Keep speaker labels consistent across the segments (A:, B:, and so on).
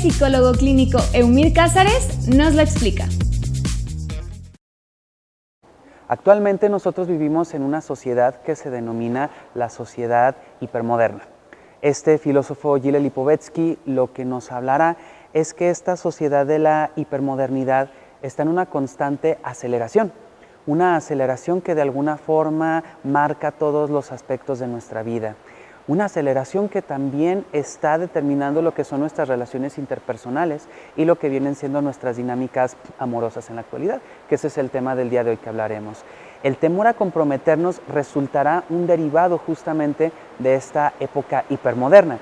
A: psicólogo clínico Eumir Cázares nos lo explica.
B: Actualmente nosotros vivimos en una sociedad que se denomina la sociedad hipermoderna. Este filósofo Gilles Lipovetsky lo que nos hablará es que esta sociedad de la hipermodernidad está en una constante aceleración, una aceleración que de alguna forma marca todos los aspectos de nuestra vida una aceleración que también está determinando lo que son nuestras relaciones interpersonales y lo que vienen siendo nuestras dinámicas amorosas en la actualidad, que ese es el tema del día de hoy que hablaremos. El temor a comprometernos resultará un derivado justamente de esta época hipermoderna,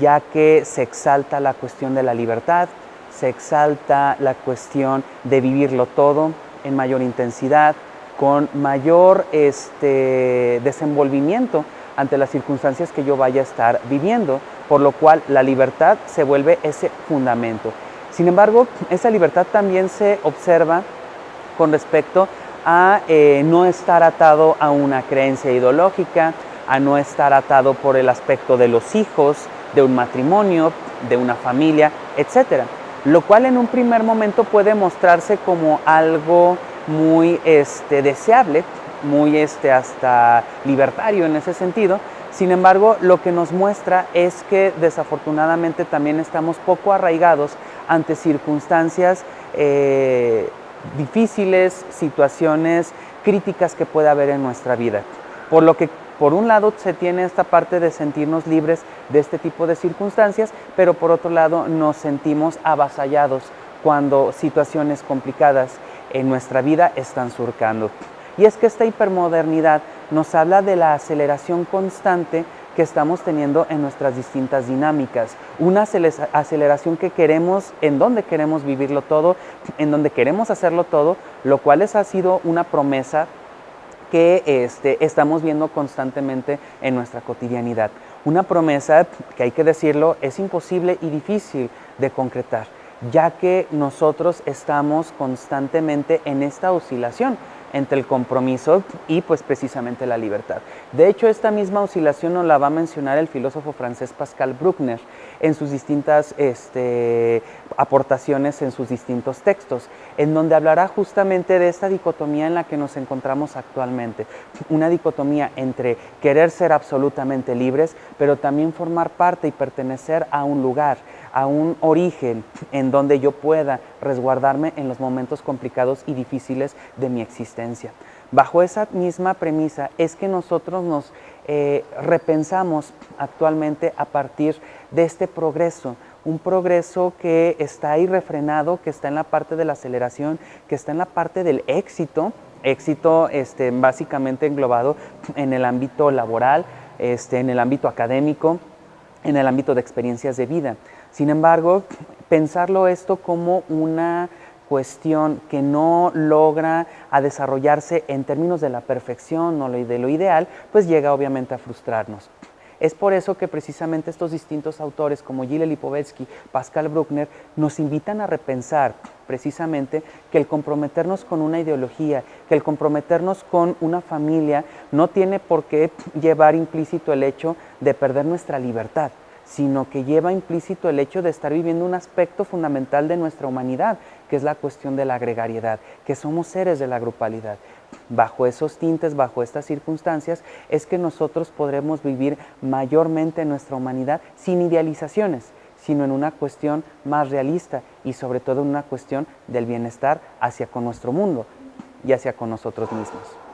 B: ya que se exalta la cuestión de la libertad, se exalta la cuestión de vivirlo todo en mayor intensidad, con mayor este, desenvolvimiento ante las circunstancias que yo vaya a estar viviendo, por lo cual la libertad se vuelve ese fundamento. Sin embargo, esa libertad también se observa con respecto a eh, no estar atado a una creencia ideológica, a no estar atado por el aspecto de los hijos, de un matrimonio, de una familia, etc. Lo cual en un primer momento puede mostrarse como algo muy este, deseable, muy este, hasta libertario en ese sentido. Sin embargo, lo que nos muestra es que desafortunadamente también estamos poco arraigados ante circunstancias eh, difíciles, situaciones críticas que puede haber en nuestra vida. Por lo que por un lado se tiene esta parte de sentirnos libres de este tipo de circunstancias, pero por otro lado nos sentimos avasallados cuando situaciones complicadas en nuestra vida están surcando. Y es que esta hipermodernidad nos habla de la aceleración constante que estamos teniendo en nuestras distintas dinámicas. Una aceleración que queremos, en donde queremos vivirlo todo, en donde queremos hacerlo todo, lo cual ha sido una promesa que este, estamos viendo constantemente en nuestra cotidianidad. Una promesa que hay que decirlo es imposible y difícil de concretar, ya que nosotros estamos constantemente en esta oscilación entre el compromiso y pues precisamente la libertad. De hecho, esta misma oscilación nos la va a mencionar el filósofo francés Pascal Bruckner en sus distintas este, aportaciones en sus distintos textos, en donde hablará justamente de esta dicotomía en la que nos encontramos actualmente. Una dicotomía entre querer ser absolutamente libres, pero también formar parte y pertenecer a un lugar, a un origen en donde yo pueda resguardarme en los momentos complicados y difíciles de mi existencia. Bajo esa misma premisa es que nosotros nos eh, repensamos actualmente a partir de este progreso, un progreso que está ahí refrenado, que está en la parte de la aceleración, que está en la parte del éxito, éxito este, básicamente englobado en el ámbito laboral, este, en el ámbito académico, en el ámbito de experiencias de vida. Sin embargo, pensarlo esto como una cuestión que no logra a desarrollarse en términos de la perfección o de lo ideal, pues llega obviamente a frustrarnos. Es por eso que precisamente estos distintos autores como Gilles Lipovetsky, Pascal Bruckner, nos invitan a repensar precisamente que el comprometernos con una ideología, que el comprometernos con una familia no tiene por qué llevar implícito el hecho de perder nuestra libertad sino que lleva implícito el hecho de estar viviendo un aspecto fundamental de nuestra humanidad, que es la cuestión de la gregariedad, que somos seres de la grupalidad. Bajo esos tintes, bajo estas circunstancias, es que nosotros podremos vivir mayormente nuestra humanidad sin idealizaciones, sino en una cuestión más realista y sobre todo en una cuestión del bienestar hacia con nuestro mundo y hacia con nosotros mismos.